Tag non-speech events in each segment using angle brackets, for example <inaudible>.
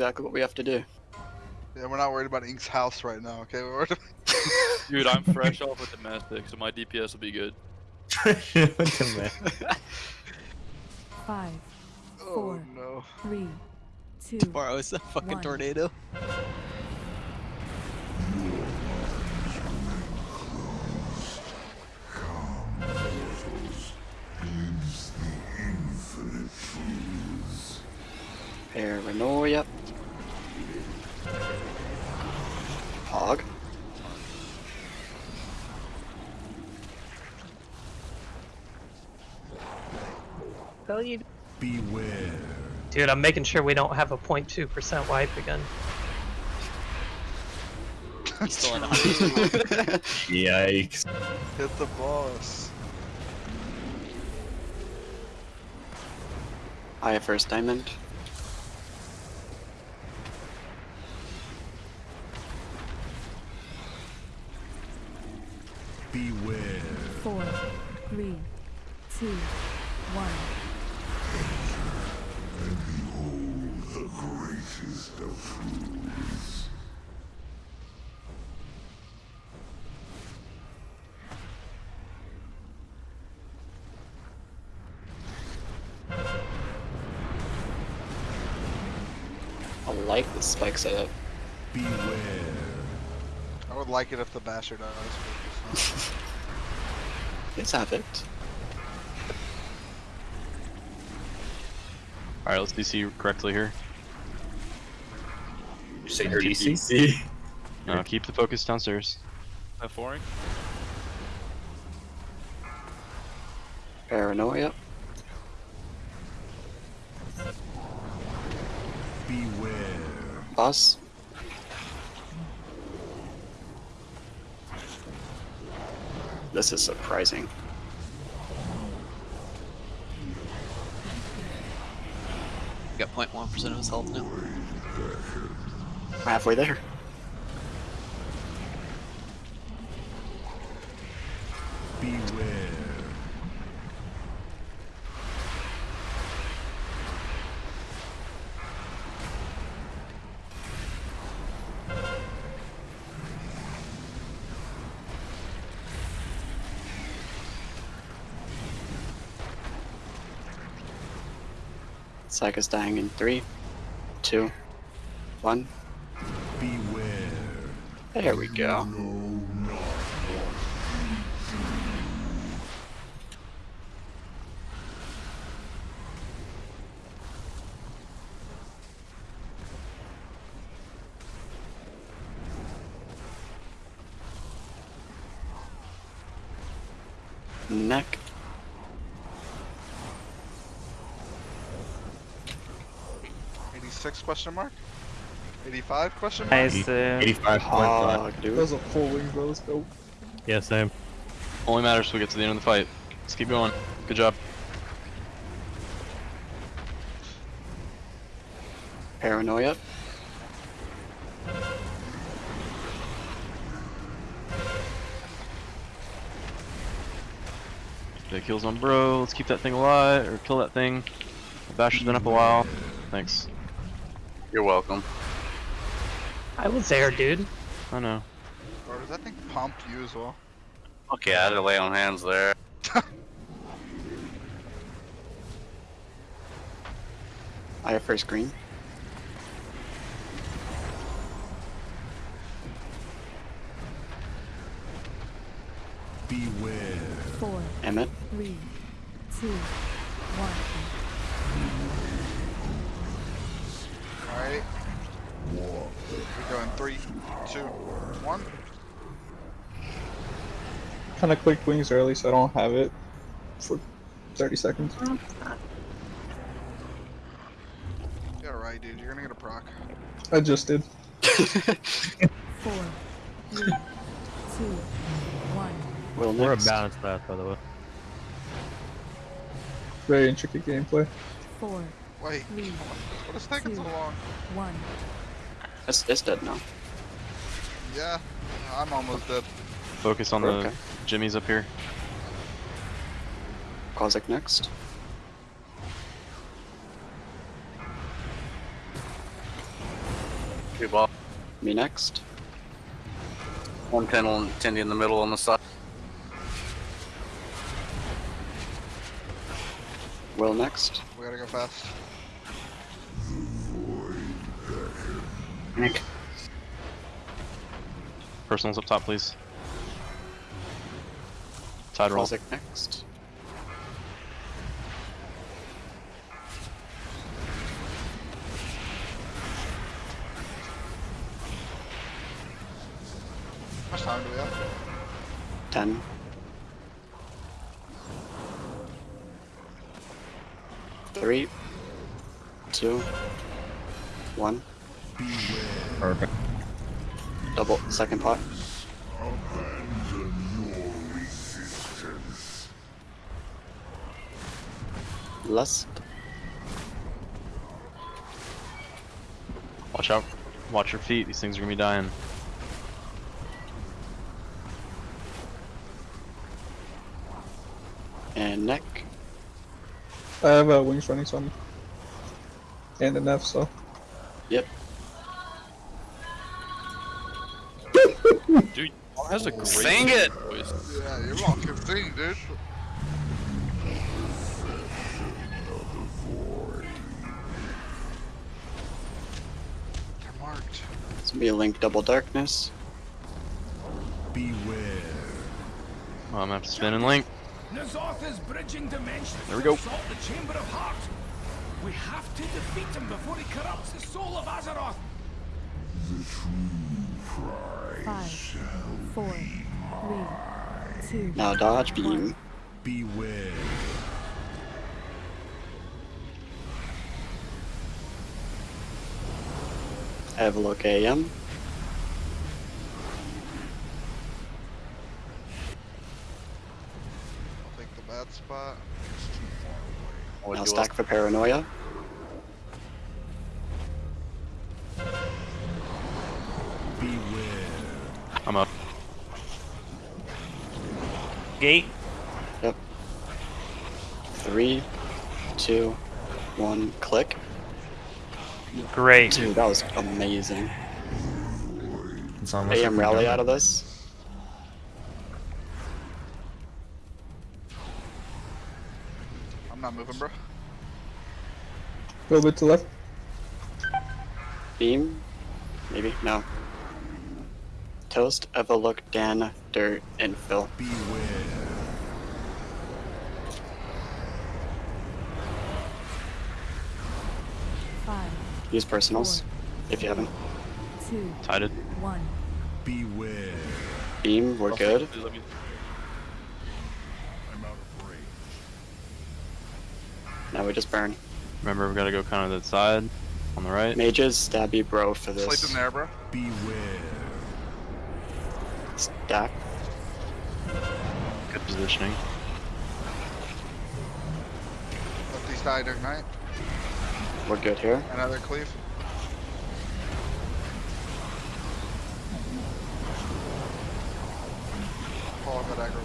exactly what we have to do. Yeah, we're not worried about Ink's house right now, okay? <laughs> We're worried Dude, I'm fresh off with domestic, so my DPS will be good. <laughs> <laughs> Five, Oh Four. no. three, two, Tomorrow is a fucking One. tornado. Paranoia. Beware. Dude, I'm making sure we don't have a 0.2% wipe again. Still in <laughs> Yikes. Hit the boss. I have first diamond. Beware. four, three, two, one. The greatest of fools. I like the spike setup. Beware. I would like it if the bastard dies. <laughs> but it's Let's have it. Alright, let's DC correctly here. You say DCC? No, <laughs> keep the focus downstairs. That flooring? Paranoia. Beware. Boss. This is surprising. Got 0.1% of his health now. Halfway there. Beware. Psych is dying in three, two, one. There we go. Neck. Eighty-six question mark. Eighty-five question mark. Nice. Uh, 85.5. Hog, dude. Those are full wings, bro. Let's go. yeah, same. Only matters if we get to the end of the fight. Let's keep going. Good job. Paranoia. Big kills on bro. Let's keep that thing alive, or kill that thing. Bash has been up a while. Thanks. You're welcome. I was there, dude. I know. Or does that thing pump you as well? Okay, I had to lay on hands there. <laughs> I have first green. Beware. Four, Emmett. three, two, one. Alright. We're going three, two, one. Kind of clicked wings early, so I don't have it for 30 seconds. Oh, yeah, right, dude. You're gonna get a proc. I just did. <laughs> Four, three, two, one. Will We're a balanced path, by the way. Very intricate gameplay. Four, Wait, three, what is taking so long? one. It's, it's dead now. Yeah, I'm almost dead. Focus on the Okay. Jimmy's up here. Kozak next. Two ball. Me next. One ten on Tindy in the middle on the side. Will next. We gotta go fast. Nick. Personals up top, please. Side roll. Quasic next. How much time do we have? 10. Three, two, one. Perfect. Double second pot. Lust. Watch out. Watch your feet. These things are gonna be dying. And neck. I have uh, wings running some. And an F, so. Yep. Dude, has a great Sing it! voice. Yeah, you're welcome. Sing, dude. They're marked. This will be a link double darkness. Beware. Oh, I'm gonna have to spin and link. N'Zoth is bridging dimensions There we go. assault the Chamber of Heart. We have to defeat him before he corrupts the soul of Azeroth. Five, four, three, two, Now dodge beam. Beware. Evlook AM. I'll take the bad spot. What Now stack for paranoia. Gate. Yep. Three, two, one, click. Great. Dude, that was amazing. It's almost AM rally out of this. I'm not moving, bro. A little bit to left. Beam? Maybe? No. Toast, Evalook, Dan, Dirt, Infill. Beware. five, Use personals, if you haven't. two, Tided. one. Beware. Beam, we're good. I'm out of range. Now we just burn. Remember, we gotta go kind of to the side. On the right. Mages, stab you bro for this. Sleep this. in there, bro. Beware. Stack. Good positioning. Let these die to ignite. We're good here. Another cleave. Follow that aggro.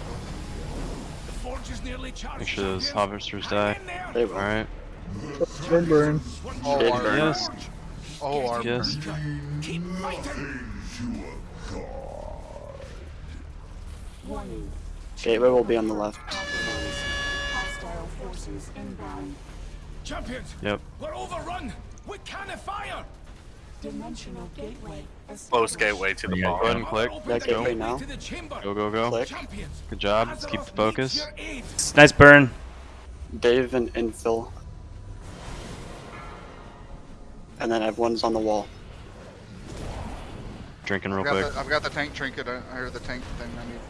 The forge is nearly charged. Make sure those harvesters die. Hang. They will. Alright. Burn, burn. Oh, Did our, burn. Yes. oh, Yes. Keep fighting. Warning. Gateway will be on the left. Hostile forces inbound. Champions, Yep. we're overrun. We can't fire. Dimensional gateway. Close gateway to the Go ahead and click. Open That the gateway gateway now. to the chamber. Go, go, go. Click. Good job. Let's keep the focus. needs your aid. Nice burn. Dave and Infill. And then everyone's on the wall. Drinking real I've quick. the, I've got the tank trinket. I I heard the tank thing. I need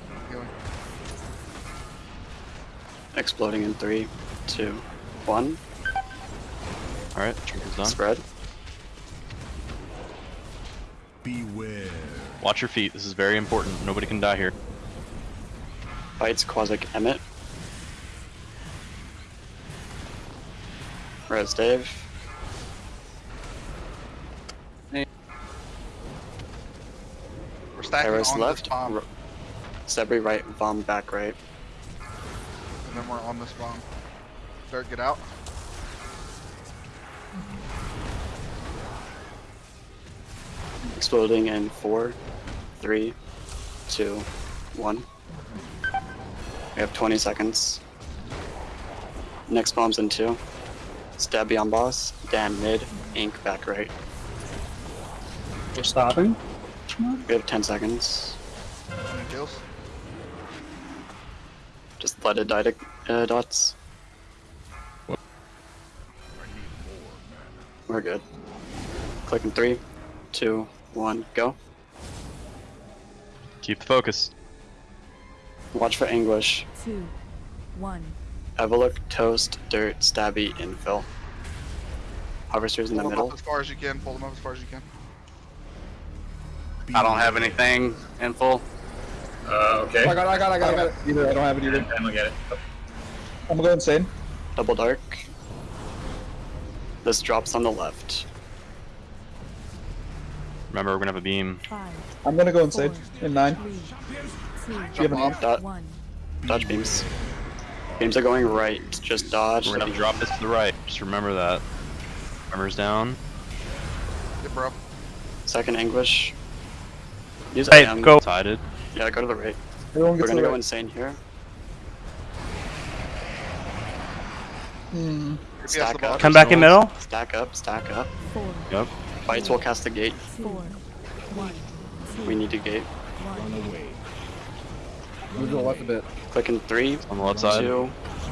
Exploding in three, two, one. Alright, trinket's done. Spread. Beware. Watch your feet. This is very important. Nobody can die here. Bites Quasic Emmet. Res Dave. We're stacking Paris on left. this bomb, Sebri right. Vom back right. And then we're on this bomb. Dirt, get out. Exploding in four, three, two, one. We have 20 seconds. Next bomb's in two. Stab beyond boss. Damn mid. Ink back right. We're stopping. We have 10 seconds. Just let it die to uh, dots. We're good. Click in three, two, one, go. Keep the focus. Watch for English. Two. One. Evoluc, Toast, Dirt, Stabby, Infill. Harvesters in the Pull them middle. up as far as you can. Pull them up as far as you can. I don't have anything in full. Uh, I got it, I got it, I got it, I got it. Either, I don't have it either. I'm gonna get it. I'm gonna go insane. Double dark. This drops on the left. Remember, we're gonna have a beam. Five. I'm gonna go insane. Four. In nine. Three. Two. Do you have an Bomb. One. Dodge beams. Beams are going right. Just dodge. We're gonna beam. drop this to the right. Just remember that. Armor's down. Yeah, bro. Second English. Use Hey, IM. go. Sided. Yeah, go to the right. Everyone We're gonna to go right. insane here. Hmm. Stack up. Come back in middle. Stack up. Stack up. Four. Yep. Fights will cast the gate. Four. One. We need to gate. One. Move to the left a bit. Click in three, On the left side. two,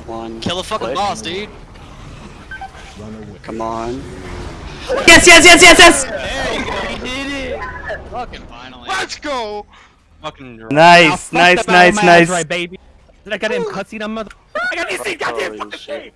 one. Kill the fucking click. boss, dude. Come on. Yes, yes, yes, yes, yes. There you go. He did it. Fucking finally. Let's go! Fucking. Nice, nice, nice, nice. baby. Did I get him cutscene on mother? I got these things, goddamn Holy fucking shit. thing!